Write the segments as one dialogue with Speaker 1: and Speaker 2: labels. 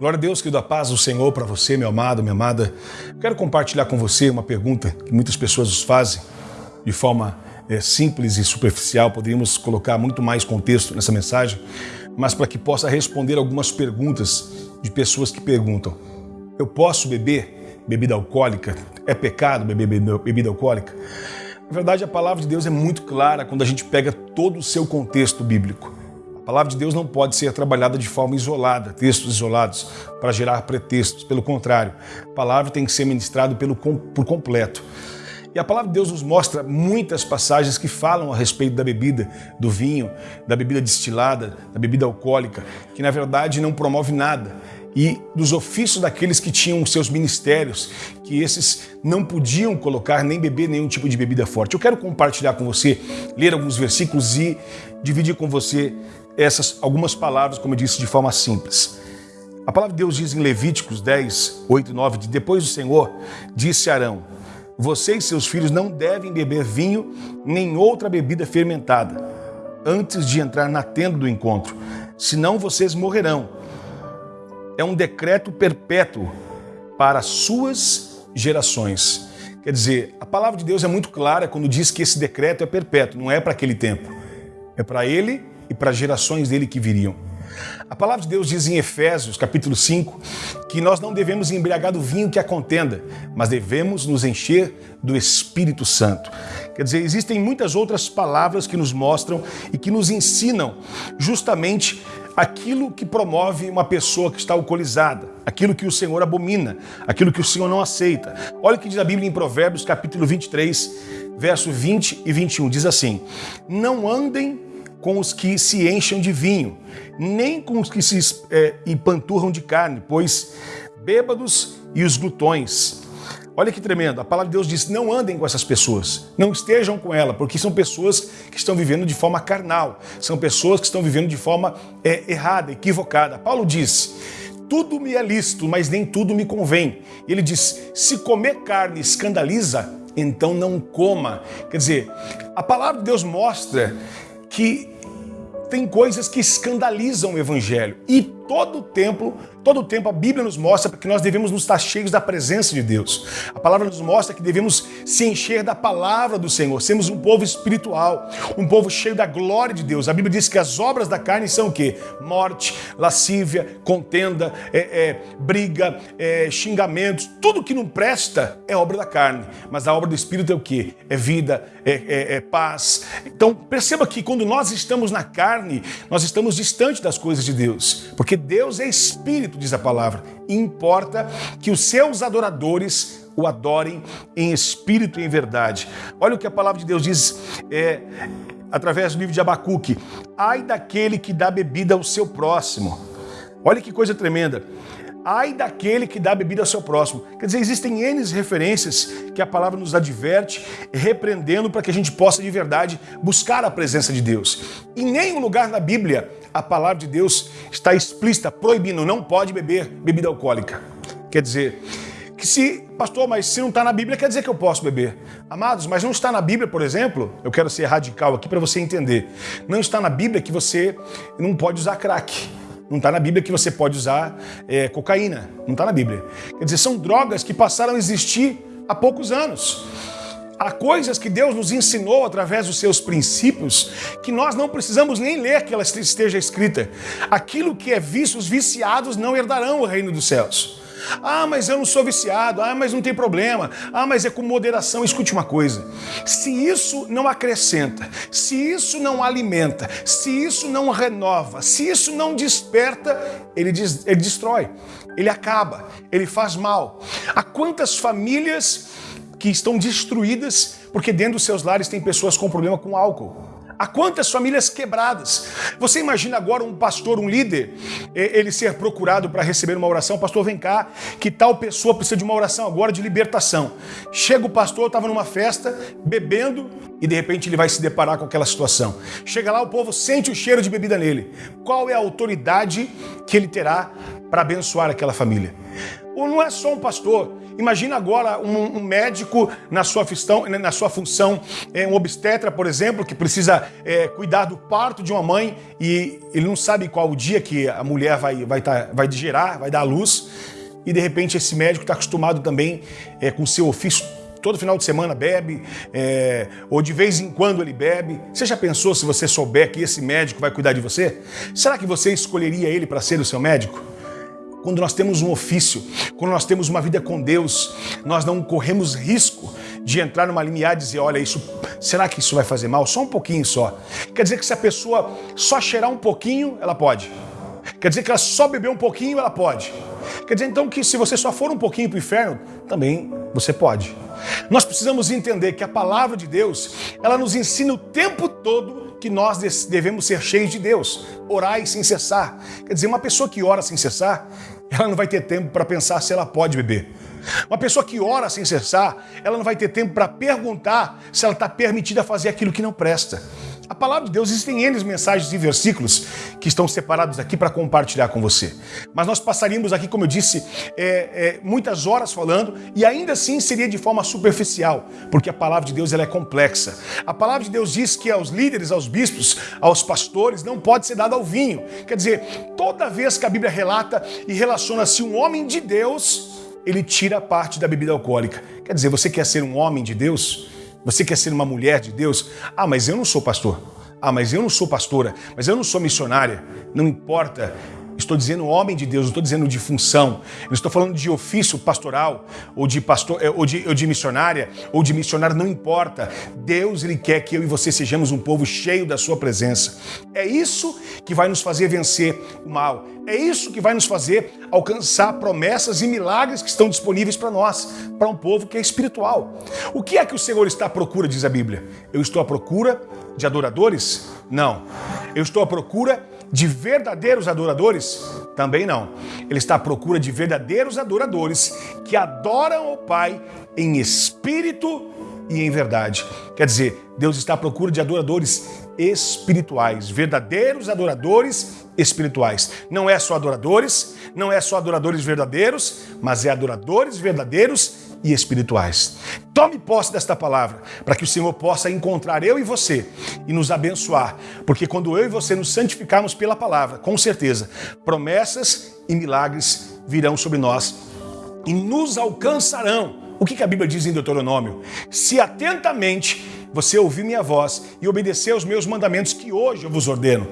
Speaker 1: Glória a Deus, querido, a paz do Senhor para você, meu amado, minha amada. Quero compartilhar com você uma pergunta que muitas pessoas nos fazem de forma é, simples e superficial. Poderíamos colocar muito mais contexto nessa mensagem, mas para que possa responder algumas perguntas de pessoas que perguntam: Eu posso beber bebida alcoólica? É pecado beber bebida alcoólica? Na verdade, a palavra de Deus é muito clara quando a gente pega todo o seu contexto bíblico. Palavra de Deus não pode ser trabalhada de forma isolada, textos isolados, para gerar pretextos. Pelo contrário, a palavra tem que ser ministrada pelo, por completo. E a palavra de Deus nos mostra muitas passagens que falam a respeito da bebida, do vinho, da bebida destilada, da bebida alcoólica, que na verdade não promove nada. E dos ofícios daqueles que tinham seus ministérios, que esses não podiam colocar nem beber nenhum tipo de bebida forte. Eu quero compartilhar com você, ler alguns versículos e dividir com você essas algumas palavras, como eu disse, de forma simples. A palavra de Deus diz em Levíticos 10, 8 e 9, de depois do Senhor, disse Arão, você e seus filhos não devem beber vinho nem outra bebida fermentada antes de entrar na tenda do encontro, senão vocês morrerão. É um decreto perpétuo para suas gerações. Quer dizer, a palavra de Deus é muito clara quando diz que esse decreto é perpétuo, não é para aquele tempo. É para ele e para as gerações dele que viriam. A palavra de Deus diz em Efésios, capítulo 5, que nós não devemos embriagar do vinho que a contenda, mas devemos nos encher do Espírito Santo. Quer dizer, existem muitas outras palavras que nos mostram e que nos ensinam justamente aquilo que promove uma pessoa que está alcoolizada, aquilo que o Senhor abomina, aquilo que o Senhor não aceita. Olha o que diz a Bíblia em Provérbios, capítulo 23, verso 20 e 21, diz assim: Não andem com os que se enchem de vinho, nem com os que se é, empanturram de carne, pois bêbados e os glutões. Olha que tremendo, a palavra de Deus diz, não andem com essas pessoas, não estejam com ela, porque são pessoas que estão vivendo de forma carnal, são pessoas que estão vivendo de forma é, errada, equivocada. Paulo diz, tudo me é lícito, mas nem tudo me convém. Ele diz, se comer carne escandaliza, então não coma. Quer dizer, a palavra de Deus mostra que tem coisas que escandalizam o evangelho. E todo tempo, todo tempo a Bíblia nos mostra que nós devemos nos estar cheios da presença de Deus. A palavra nos mostra que devemos se encher da palavra do Senhor. Sermos um povo espiritual, um povo cheio da glória de Deus. A Bíblia diz que as obras da carne são o quê? Morte, lascívia, contenda, é, é, briga, é, xingamentos. Tudo que não presta é obra da carne. Mas a obra do Espírito é o quê? É vida, é, é, é paz. Então perceba que quando nós estamos na carne, nós estamos distante das coisas de Deus. Porque Deus é espírito, diz a palavra. E importa que os seus adoradores o adorem em espírito e em verdade. Olha o que a palavra de Deus diz é, através do livro de Abacuque. Ai daquele que dá bebida ao seu próximo. Olha que coisa tremenda. Ai daquele que dá bebida ao seu próximo. Quer dizer, existem N referências que a palavra nos adverte, repreendendo para que a gente possa de verdade buscar a presença de Deus. Em nenhum lugar na Bíblia a palavra de Deus está explícita, proibindo, não pode beber bebida alcoólica. Quer dizer, que se, pastor, mas se não está na Bíblia, quer dizer que eu posso beber. Amados, mas não está na Bíblia, por exemplo, eu quero ser radical aqui para você entender. Não está na Bíblia que você não pode usar crack. Não está na Bíblia que você pode usar é, cocaína. Não está na Bíblia. Quer dizer, são drogas que passaram a existir há poucos anos. Há coisas que Deus nos ensinou através dos seus princípios que nós não precisamos nem ler que ela esteja escrita. Aquilo que é visto, os viciados não herdarão o reino dos céus. Ah, mas eu não sou viciado. Ah, mas não tem problema. Ah, mas é com moderação. Escute uma coisa. Se isso não acrescenta, se isso não alimenta, se isso não renova, se isso não desperta, ele, ele destrói, ele acaba, ele faz mal. Há quantas famílias que estão destruídas porque dentro dos seus lares tem pessoas com problema com álcool. Há quantas famílias quebradas? Você imagina agora um pastor, um líder, ele ser procurado para receber uma oração. Pastor, vem cá, que tal pessoa precisa de uma oração agora de libertação. Chega o pastor, estava numa festa, bebendo, e de repente ele vai se deparar com aquela situação. Chega lá, o povo sente o cheiro de bebida nele. Qual é a autoridade que ele terá para abençoar aquela família? Ou não é só um pastor, Imagina agora um, um médico na sua, função, na sua função, é, um obstetra, por exemplo, que precisa é, cuidar do parto de uma mãe e ele não sabe qual o dia que a mulher vai, vai, tá, vai gerar, vai dar à luz. E de repente esse médico está acostumado também é, com o seu ofício todo final de semana bebe, é, ou de vez em quando ele bebe. Você já pensou se você souber que esse médico vai cuidar de você? Será que você escolheria ele para ser o seu médico? Quando nós temos um ofício, quando nós temos uma vida com Deus, nós não corremos risco de entrar numa limiar e dizer, olha, isso, será que isso vai fazer mal? Só um pouquinho só. Quer dizer que se a pessoa só cheirar um pouquinho, ela pode. Quer dizer que ela só beber um pouquinho, ela pode. Quer dizer então que se você só for um pouquinho para o inferno, também você pode. Nós precisamos entender que a palavra de Deus, ela nos ensina o tempo todo que nós devemos ser cheios de Deus, orar sem cessar. Quer dizer, uma pessoa que ora sem cessar, ela não vai ter tempo para pensar se ela pode beber. Uma pessoa que ora sem cessar, ela não vai ter tempo para perguntar se ela está permitida fazer aquilo que não presta. A palavra de Deus, existem N mensagens e versículos que estão separados aqui para compartilhar com você. Mas nós passaríamos aqui, como eu disse, é, é, muitas horas falando e ainda assim seria de forma superficial, porque a palavra de Deus ela é complexa. A palavra de Deus diz que aos líderes, aos bispos, aos pastores, não pode ser dado ao vinho. Quer dizer, toda vez que a Bíblia relata e relaciona-se um homem de Deus, ele tira parte da bebida alcoólica. Quer dizer, você quer ser um homem de Deus? Você quer ser uma mulher de Deus? Ah, mas eu não sou pastor. Ah, mas eu não sou pastora. Mas eu não sou missionária. Não importa. Estou dizendo homem de Deus, não estou dizendo de função. Eu estou falando de ofício pastoral, ou de pastor, eh, ou de, ou de missionária, ou de missionário, não importa. Deus ele quer que eu e você sejamos um povo cheio da sua presença. É isso que vai nos fazer vencer o mal. É isso que vai nos fazer alcançar promessas e milagres que estão disponíveis para nós, para um povo que é espiritual. O que é que o Senhor está à procura, diz a Bíblia? Eu estou à procura de adoradores? Não. Eu estou à procura de verdadeiros adoradores? Também não. Ele está à procura de verdadeiros adoradores que adoram o Pai em espírito e em verdade. Quer dizer, Deus está à procura de adoradores espirituais, verdadeiros adoradores espirituais. Não é só adoradores, não é só adoradores verdadeiros, mas é adoradores verdadeiros e espirituais. Tome posse desta palavra, para que o Senhor possa encontrar eu e você e nos abençoar, porque quando eu e você nos santificarmos pela palavra, com certeza, promessas e milagres virão sobre nós e nos alcançarão. O que a Bíblia diz em Deuteronômio? Se atentamente você ouvir minha voz e obedecer aos meus mandamentos que hoje eu vos ordeno,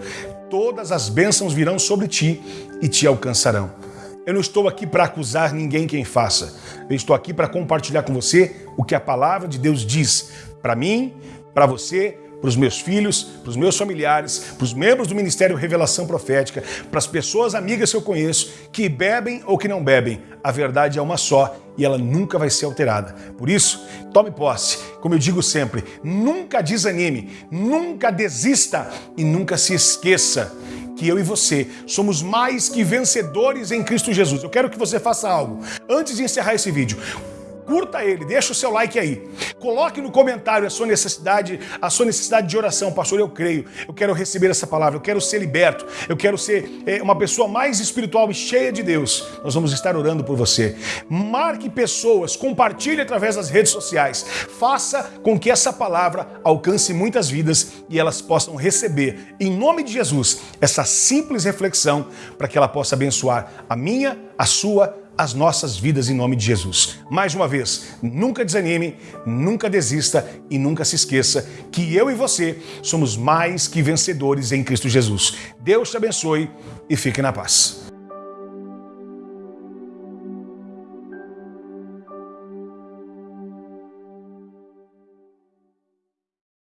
Speaker 1: todas as bênçãos virão sobre ti e te alcançarão. Eu não estou aqui para acusar ninguém quem faça. Eu estou aqui para compartilhar com você o que a palavra de Deus diz para mim, para você, para os meus filhos, para os meus familiares, para os membros do Ministério Revelação Profética, para as pessoas amigas que eu conheço, que bebem ou que não bebem. A verdade é uma só e ela nunca vai ser alterada. Por isso, tome posse. Como eu digo sempre, nunca desanime, nunca desista e nunca se esqueça que eu e você somos mais que vencedores em Cristo Jesus. Eu quero que você faça algo. Antes de encerrar esse vídeo, curta ele, deixa o seu like aí. Coloque no comentário a sua necessidade, a sua necessidade de oração. Pastor, eu creio, eu quero receber essa palavra, eu quero ser liberto, eu quero ser é, uma pessoa mais espiritual e cheia de Deus. Nós vamos estar orando por você. Marque pessoas, compartilhe através das redes sociais. Faça com que essa palavra alcance muitas vidas e elas possam receber, em nome de Jesus, essa simples reflexão para que ela possa abençoar a minha, a sua, as nossas vidas em nome de Jesus. Mais uma vez, nunca desanime, nunca desista e nunca se esqueça que eu e você somos mais que vencedores em Cristo Jesus. Deus te abençoe e fique na paz.